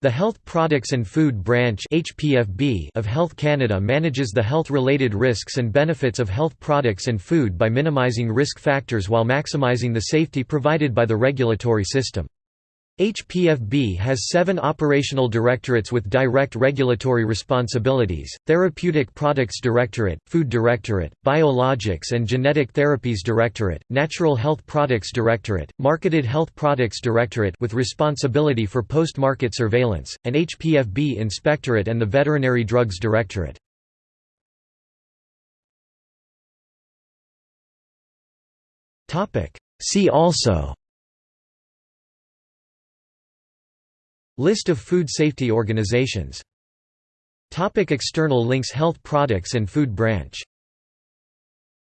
The Health Products and Food Branch of Health Canada manages the health-related risks and benefits of health products and food by minimizing risk factors while maximizing the safety provided by the regulatory system. HPFB has seven operational directorates with direct regulatory responsibilities, Therapeutic Products Directorate, Food Directorate, Biologics and Genetic Therapies Directorate, Natural Health Products Directorate, Marketed Health Products Directorate with responsibility for post-market surveillance, and HPFB Inspectorate and the Veterinary Drugs Directorate. See also List of food safety organizations. Topic external links Health products and food branch